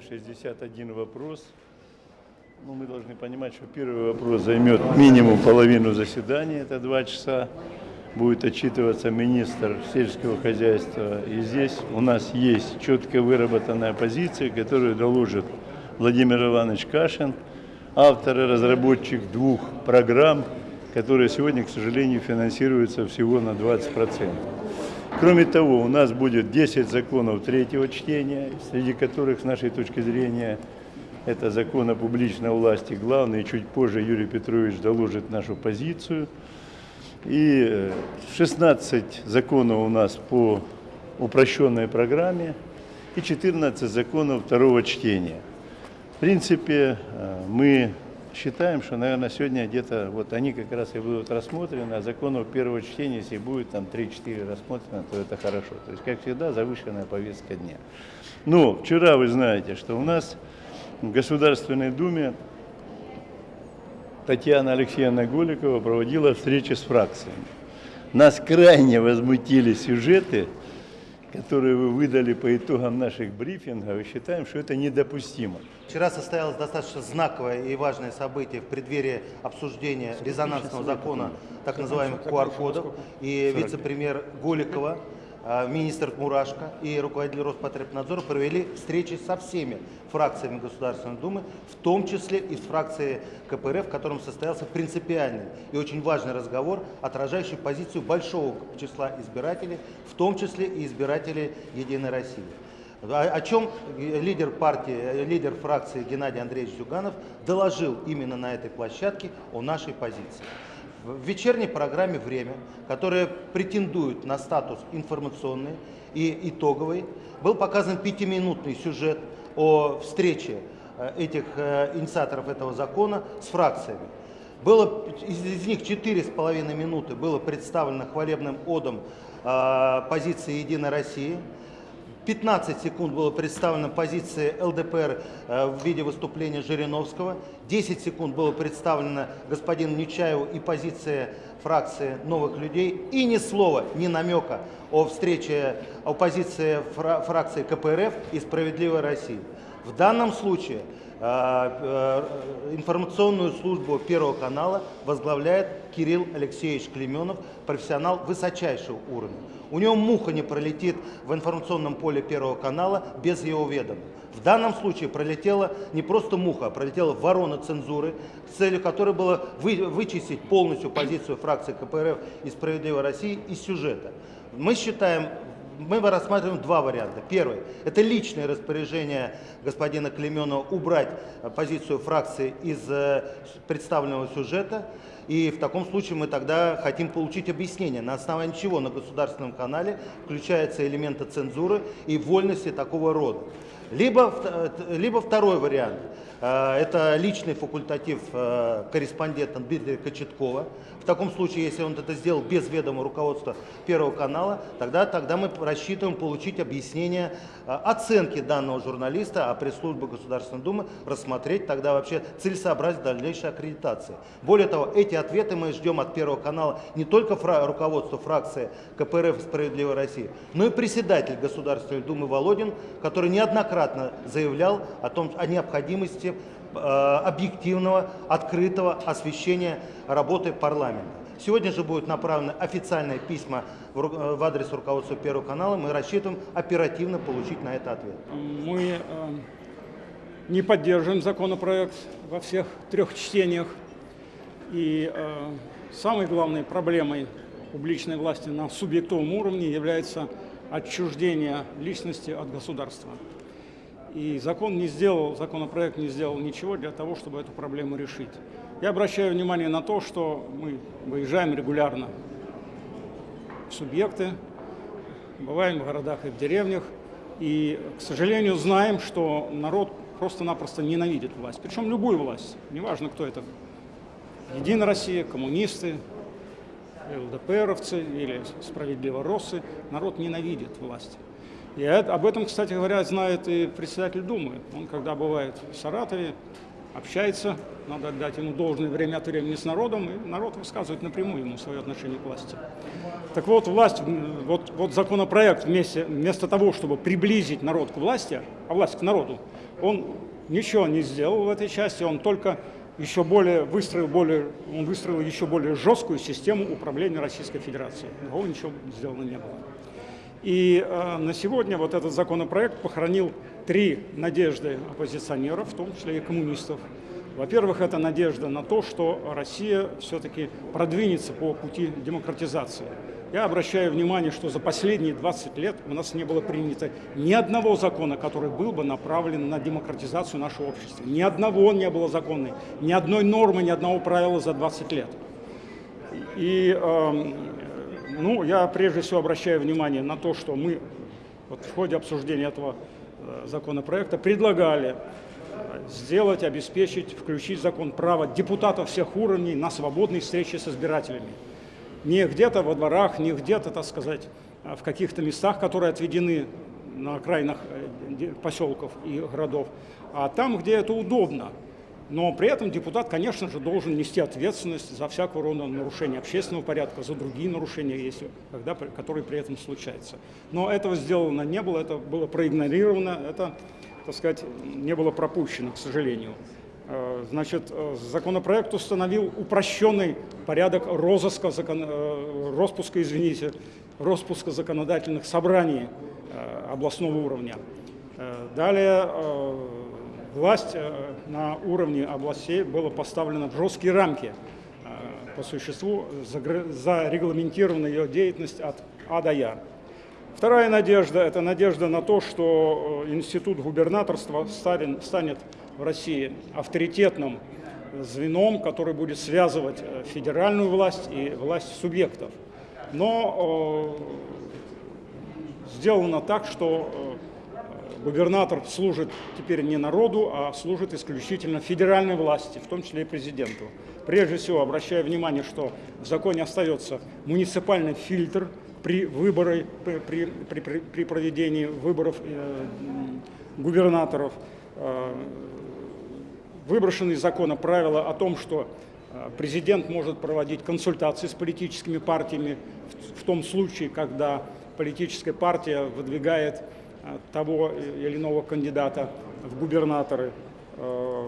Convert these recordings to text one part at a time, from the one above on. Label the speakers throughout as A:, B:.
A: меня 61 вопрос. Ну, мы должны понимать, что первый вопрос займет минимум половину заседания, это два часа. Будет отчитываться министр сельского хозяйства. И здесь у нас есть четко выработанная позиция, которую доложит Владимир Иванович Кашин, автор и разработчик двух программ, которые сегодня, к сожалению, финансируются всего на 20%. Кроме того, у нас будет 10 законов третьего чтения, среди которых, с нашей точки зрения, это закон о публичной власти главный, чуть позже Юрий Петрович доложит нашу позицию. И 16 законов у нас по упрощенной программе и 14 законов второго чтения. В принципе, э, мы считаем, что, наверное, сегодня где-то вот они как раз и будут рассмотрены, а законов первого чтения, если будет там 3-4 рассмотрено, то это хорошо. То есть, как всегда, завышенная повестка дня. Но вчера вы знаете, что у нас в Государственной Думе Татьяна Алексеевна Голикова проводила встречи с фракциями. Нас крайне возмутили сюжеты, которые вы выдали по итогам наших брифингов, и считаем, что это недопустимо.
B: Вчера состоялось достаточно знаковое и важное событие в преддверии обсуждения резонансного закона так называемых QR-кодов. И вице-премьер Голикова, министр Мурашко и руководитель Роспотребнадзора провели встречи со всеми фракциями Государственной Думы, в том числе и с фракцией КПРФ, в котором состоялся принципиальный и очень важный разговор, отражающий позицию большого числа избирателей, в том числе и избирателей Единой России. О, о чем лидер партии, лидер фракции Геннадий Андреевич Зюганов доложил именно на этой площадке о нашей позиции. В вечерней программе «Время», которая претендует на статус информационный и итоговый, был показан пятиминутный сюжет о встрече э, этих э, инициаторов этого закона с фракциями. Было, из, них четыре с половиной минуты было представлено хвалебным одом э, позиции «Единой России», 15 секунд было представлена позиция ЛДПР э, в виде выступления Жириновского. 10 секунд было представлено господину Нечаеву и позиция фракции новых людей. И ни слова, ни намека о встрече оппозиции фракции КПРФ и «Справедливой России». В данном случае информационную службу Первого канала возглавляет Кирилл Алексеевич Клеменов, профессионал высочайшего уровня. У него муха не пролетит в информационном поле Первого канала без его ведома. В данном случае пролетела не просто муха, а пролетела ворона цензуры, целью которой было вы, вычистить полностью позицию фракции КПРФ и «Справедливой России» из сюжета. Мы считаем мы рассматриваем два варианта. Первый – это личное распоряжение господина Клеменова убрать позицию фракции из э, представленного сюжета. И в таком случае мы тогда хотим получить объяснение, на основании чего на государственном канале включаются элементы цензуры и вольности такого рода. Либо, э, либо второй вариант. Э, это личный факультатив э, корреспондента Дмитрия Кочеткова. В таком случае, если он это сделал без ведома руководства Первого канала, тогда, тогда мы рассчитываем получить объяснение оценки данного журналиста, а пресс-служба Государственной Думы рассмотреть тогда вообще целесообразность дальнейшей аккредитации. Более того, эти ответы мы ждем от Первого канала не только фра руководства фракции КПРФ «Справедливая Россия», но и председатель Государственной Думы Володин, который неоднократно заявлял о, том, о необходимости э, объективного, открытого освещения работы парламента. Сегодня же будут направлены официальные письма в, э, в адрес руководства Первого канала. Мы рассчитываем оперативно получить на это ответ.
C: Мы э, не поддерживаем законопроект во всех трех чтениях. И самой главной проблемой публичной власти на субъектовом уровне является отчуждение личности от государства. И закон не сделал, законопроект не сделал ничего для того, чтобы эту проблему решить. Я обращаю внимание на то, что мы выезжаем регулярно в субъекты, бываем в городах и в деревнях, и, к сожалению, знаем, что народ просто-напросто ненавидит власть, причем любую власть, неважно, кто это. Единая Россия, коммунисты, ЛДПРовцы или справедливо-россы, народ ненавидит власть. И об этом, кстати говоря, знает и председатель Думы. Он, когда бывает в Саратове, общается, надо отдать ему должное время от времени с народом, и народ высказывает напрямую ему свое отношение к власти. Так вот, власть, вот, вот законопроект вместе, вместо того, чтобы приблизить народ к власти, а власть к народу, Он ничего не сделал в этой части, он только еще более выстроил, более, он выстроил еще более жесткую систему управления Российской Федерацией. Другого ничего сделано не было. И э, на сегодня вот этот законопроект похоронил три надежды оппозиционеров, в том числе и коммунистов. Во-первых, это надежда на то, что Россия все-таки продвинется по пути демократизации. Я обращаю внимание, что за последние 20 лет у нас не было принято ни одного закона, который был бы направлен на демократизацию нашего общества. Ни одного не было законной, ни одной нормы, ни одного правила за 20 лет. И э, ну, я прежде всего обращаю внимание на то, что мы вот в ходе обсуждения этого э, законопроекта предлагали э, сделать, обеспечить, включить закон право депутатов всех уровней на свободные встречи с избирателями не где-то во дворах, не где-то, так сказать, а в каких-то местах, которые отведены на окраинах э, поселков и городов, а там, где это удобно. Но при этом депутат, конечно же, должен нести ответственность за всякого рода нарушение общественного порядка, за другие нарушения, если, когда, которые при этом случаются. Но этого сделано не было, это было проигнорировано, это, так сказать, не было пропущено, к сожалению. Э, значит, э, законопроект установил упрощенный порядок розыска, закон, э, распуска, извините, распуска законодательных собраний областного уровня. Далее власть на уровне областей была поставлена в жесткие рамки по существу, зарегламентирована ее деятельность от А до Я. Вторая надежда – это надежда на то, что институт губернаторства станет в России авторитетным звеном, который будет связывать э, федеральную власть и власть субъектов. Но э, сделано так, что э, губернатор служит теперь не народу, а служит исключительно федеральной власти, в том числе и президенту. Прежде всего, обращаю внимание, что в законе остается муниципальный фильтр при выборе, при, при, при, при проведении выборов э, губернаторов. Э, выброшены из закона правила о том, что э, президент может проводить консультации с политическими партиями в том случае, когда политическая партия выдвигает того или иного кандидата в губернаторы. Э,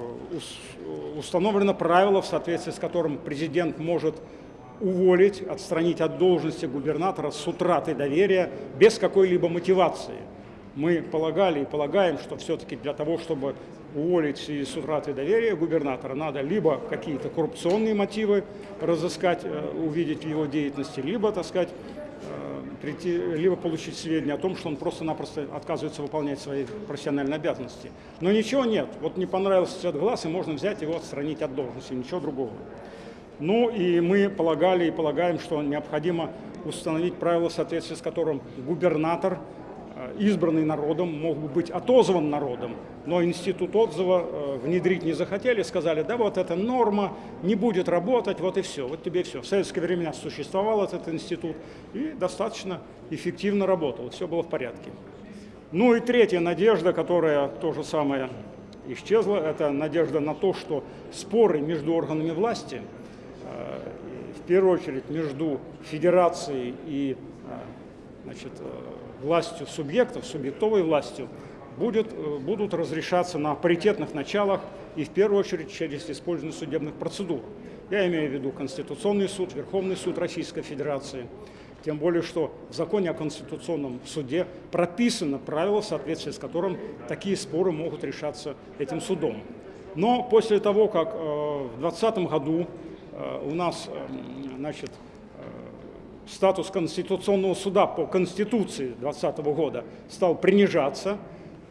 C: установлено правило, в соответствии с которым президент может уволить, отстранить от должности губернатора с утратой доверия без какой-либо мотивации. Мы полагали и полагаем, что все-таки для того, чтобы уволить из утраты доверия губернатора, надо либо какие-то коррупционные мотивы разыскать, э, увидеть в его деятельности, либо, так сказать, э, прийти, либо получить сведения о том, что он просто-напросто отказывается выполнять свои профессиональные обязанности. Но ничего нет. Вот не понравился цвет глаз, и можно взять его отстранить от должности, ничего другого. Ну и мы полагали и полагаем, что необходимо установить правила, в соответствии с которым губернатор – избранный народом, мог бы быть отозван народом, но институт отзыва э, внедрить не захотели, сказали, да вот эта норма не будет работать, вот и все, вот тебе все. В советское время существовал этот институт и достаточно эффективно работал, все было в порядке. Ну и третья надежда, которая то же самое исчезла, это надежда на то, что споры между органами власти, э, в первую очередь между федерацией и значит, властью субъектов, субъектовой властью, будет, э, будут разрешаться на паритетных началах и в первую очередь через использование судебных процедур. Я имею в виду Конституционный суд, Верховный суд Российской Федерации. Тем более, что в законе о Конституционном суде прописано правило, в соответствии с которым такие споры могут решаться этим судом. Но после того, как э, в 2020 году э, у нас э, значит, статус Конституционного суда по Конституции 2020 года стал принижаться,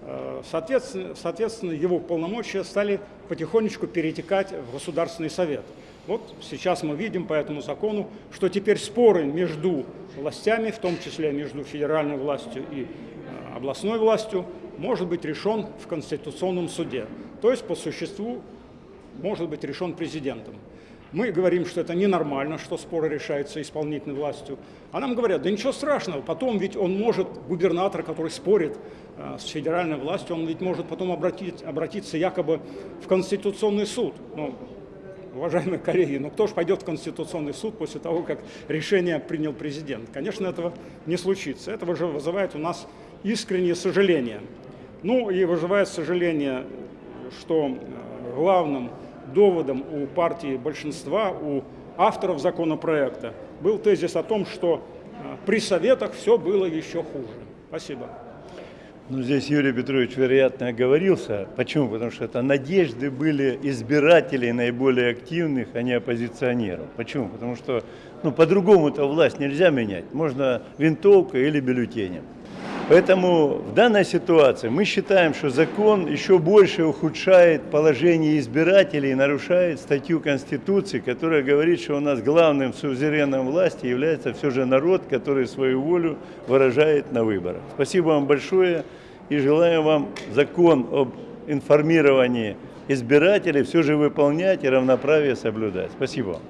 C: э, соответственно, соответственно, его полномочия стали потихонечку перетекать в Государственный Совет. Вот сейчас мы видим по этому закону, что теперь споры между властями, в том числе между федеральной властью и э, областной властью, может быть решен в Конституционном суде. То есть по существу может быть решен президентом. Мы говорим, что это ненормально, что споры решаются исполнительной властью. А нам говорят, да ничего страшного, потом ведь он может, губернатор, который спорит э, с федеральной властью, он ведь может потом обратить, обратиться якобы в Конституционный суд. Ну, уважаемые коллеги, ну кто же пойдет в Конституционный суд после того, как решение принял президент? Конечно, этого не случится. Это же вызывает у нас искреннее сожаление. Ну и вызывает сожаление, что э, главным доводом у партии большинства, у авторов законопроекта был тезис о том, что э, при советах все было еще хуже. Спасибо.
A: Ну, здесь Юрий Петрович, вероятно, оговорился. Почему? Потому что это надежды были избирателей наиболее активных, а не оппозиционеров. Почему? Потому что ну, по-другому-то власть нельзя менять. Можно винтовкой или бюллетенем. Поэтому в данной ситуации мы считаем, что закон еще больше ухудшает положение избирателей и нарушает статью Конституции, которая говорит, что у нас главным сузереном власти является все же народ, который свою волю выражает на выборах. Спасибо вам большое и желаем вам закон об информировании избирателей все же выполнять и равноправие соблюдать. Спасибо.